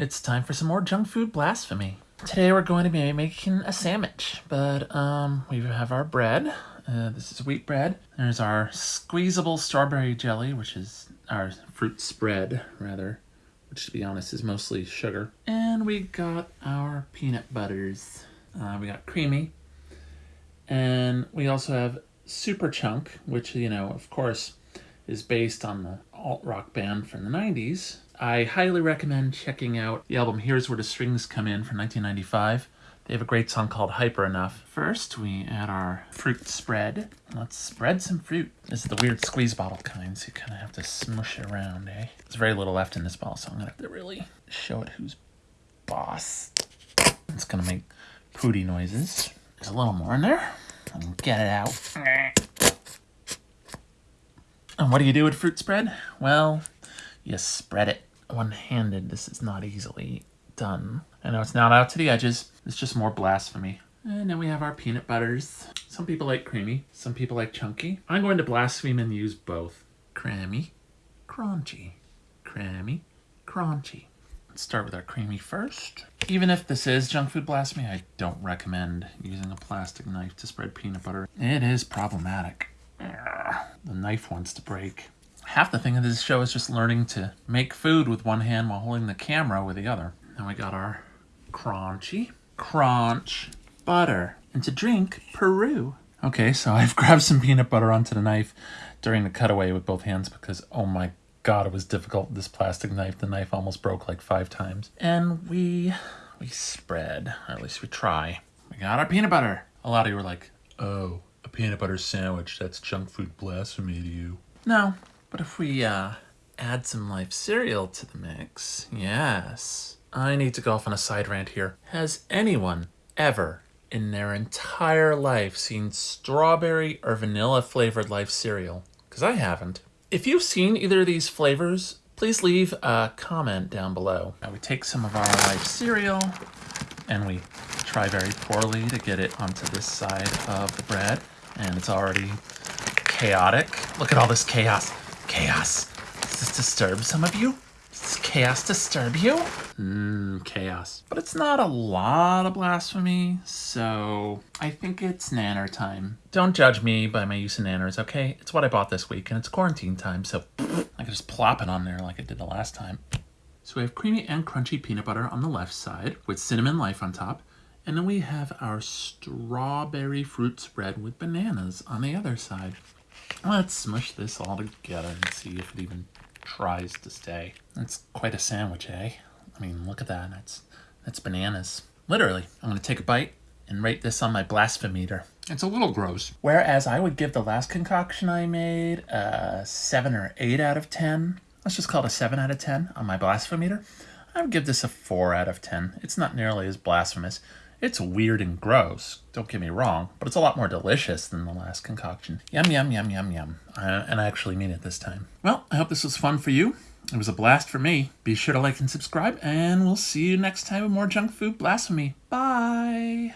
It's time for some more junk food blasphemy. Today we're going to be making a sandwich, but um, we have our bread. Uh, this is wheat bread. There's our squeezable strawberry jelly, which is our fruit spread, rather, which to be honest is mostly sugar. And we got our peanut butters. Uh, we got creamy. And we also have Super Chunk, which, you know, of course, is based on the alt rock band from the 90s. I highly recommend checking out the album Here's Where the Strings Come In from 1995. They have a great song called Hyper Enough. First, we add our fruit spread. Let's spread some fruit. This is the weird squeeze bottle kind, so you kind of have to smush it around, eh? There's very little left in this bottle, so I'm to have to really show it who's boss. It's going to make pooty noises. There's a little more in there. Get it out. And what do you do with fruit spread? Well, you spread it one-handed. This is not easily done. I know it's not out to the edges. It's just more blasphemy. And then we have our peanut butters. Some people like creamy, some people like chunky. I'm going to blaspheme and use both. Creamy, crunchy, creamy, crunchy. Let's start with our creamy first. Even if this is junk food blasphemy, I don't recommend using a plastic knife to spread peanut butter. It is problematic. Ah, the knife wants to break. Half the thing of this show is just learning to make food with one hand while holding the camera with the other. Then we got our crunchy crunch butter. And to drink, Peru. Okay, so I've grabbed some peanut butter onto the knife during the cutaway with both hands because, oh my god, it was difficult this plastic knife. The knife almost broke like five times. And we, we spread, or at least we try. We got our peanut butter. A lot of you were like, oh, a peanut butter sandwich, that's junk food blasphemy to you. No, but if we uh, add some life cereal to the mix, yes. I need to go off on a side rant here. Has anyone ever in their entire life seen strawberry or vanilla flavored life cereal? Because I haven't. If you've seen either of these flavors, please leave a comment down below. Now we take some of our life cereal and we try very poorly to get it onto this side of the bread. And it's already chaotic. Look at all this chaos. Chaos. Does this disturb some of you? Does chaos disturb you? Mmm, chaos. But it's not a lot of blasphemy, so I think it's nanner time. Don't judge me by my use of nanners, okay? It's what I bought this week, and it's quarantine time, so I can just plop it on there like I did the last time. So we have creamy and crunchy peanut butter on the left side with cinnamon life on top. And then we have our strawberry fruit spread with bananas on the other side. Let's smush this all together and see if it even tries to stay. That's quite a sandwich, eh? I mean, look at that. That's, that's bananas. Literally. I'm going to take a bite and rate this on my blasphemeter. It's a little gross. Whereas I would give the last concoction I made a 7 or 8 out of 10. Let's just call it a 7 out of 10 on my blasphemeter. I would give this a 4 out of 10. It's not nearly as blasphemous. It's weird and gross, don't get me wrong, but it's a lot more delicious than the last concoction. Yum, yum, yum, yum, yum. Uh, and I actually mean it this time. Well, I hope this was fun for you. It was a blast for me. Be sure to like and subscribe, and we'll see you next time with more junk food blasphemy. Bye!